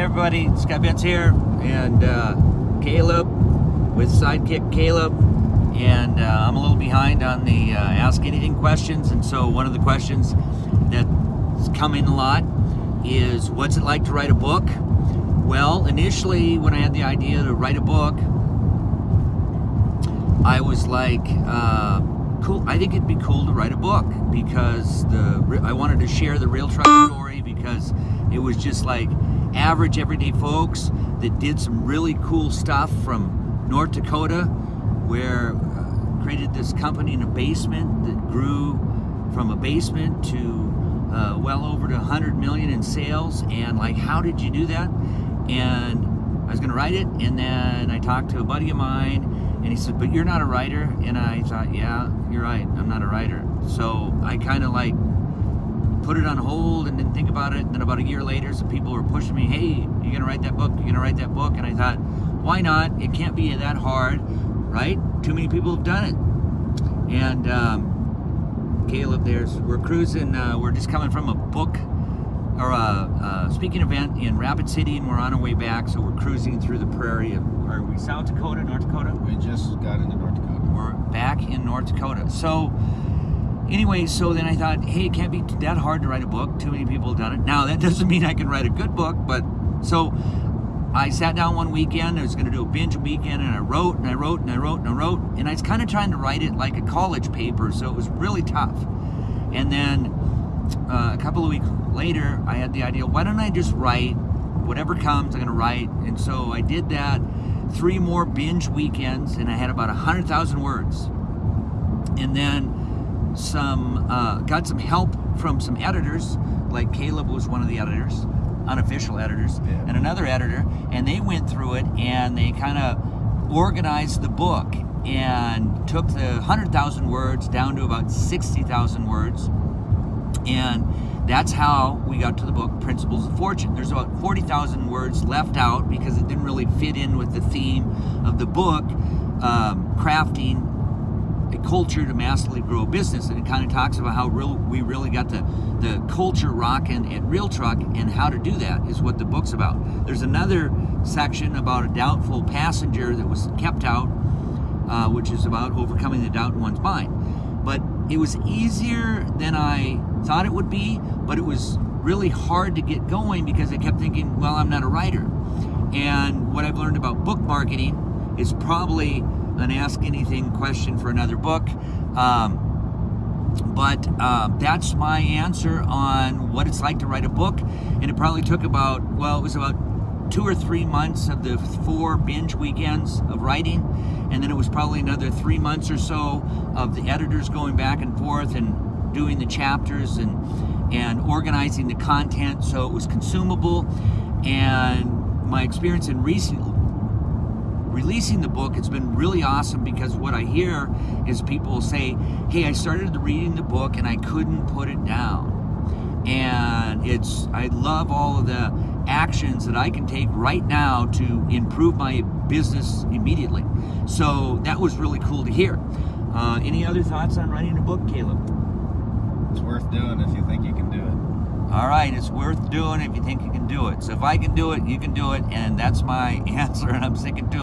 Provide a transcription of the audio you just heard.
everybody, Scott Betts here, and uh, Caleb with Sidekick Caleb, and uh, I'm a little behind on the uh, Ask Anything questions, and so one of the questions that's come in a lot is, what's it like to write a book? Well, initially, when I had the idea to write a book, I was like, uh, cool. I think it'd be cool to write a book because the I wanted to share the real truck story because it was just like average everyday folks that did some really cool stuff from North Dakota where uh, created this company in a basement that grew from a basement to uh, well over to 100 million in sales and like how did you do that and I was gonna write it and then I talked to a buddy of mine he said but you're not a writer and I thought yeah you're right I'm not a writer so I kind of like put it on hold and didn't think about it. And then about a year later, some people were pushing me, hey, you're gonna write that book, you're gonna write that book. And I thought, why not? It can't be that hard, right? Too many people have done it. And um, Caleb, there's, we're cruising, uh, we're just coming from a book or a, a, speaking event in Rapid City and we're on our way back. So we're cruising through the prairie of, are we South Dakota, North Dakota? We just got into North Dakota. We're back in North Dakota. So anyway, so then I thought, hey, it can't be that hard to write a book. Too many people have done it. Now, that doesn't mean I can write a good book, but so I sat down one weekend. I was going to do a binge weekend, and I wrote and I wrote and I wrote and I wrote, and I was kind of trying to write it like a college paper, so it was really tough. And then uh, a couple of weeks later, I had the idea, why don't I just write whatever comes, I'm going to write. And so I did that three more binge weekends, and I had about 100,000 words. And then some uh, got some help from some editors, like Caleb was one of the editors, unofficial editors, yeah. and another editor, and they went through it and they kind of organized the book and took the 100,000 words down to about 60,000 words. And that's how we got to the book Principles of Fortune. There's about 40,000 words left out because it didn't really fit in with the theme of the book, um, crafting a culture to massively grow a business. And it kind of talks about how real, we really got the, the culture rocking at Real Truck and how to do that is what the book's about. There's another section about a doubtful passenger that was kept out, uh, which is about overcoming the doubt in one's mind. But it was easier than I thought it would be, but it was really hard to get going because I kept thinking, well, I'm not a writer. And what I've learned about book marketing is probably an Ask Anything question for another book. Um, but um, that's my answer on what it's like to write a book. And it probably took about, well, it was about two or three months of the four binge weekends of writing. And then it was probably another three months or so of the editors going back and forth and doing the chapters and, and organizing the content so it was consumable. And my experience in recent releasing the book, it's been really awesome because what I hear is people say, hey, I started reading the book and I couldn't put it down. And it's, I love all of the actions that I can take right now to improve my business immediately. So that was really cool to hear. Uh, any other thoughts on writing a book, Caleb? It's worth doing if you think you can do it. All right, it's worth doing if you think you can do it. So if I can do it, you can do it, and that's my answer, and I'm sticking to it.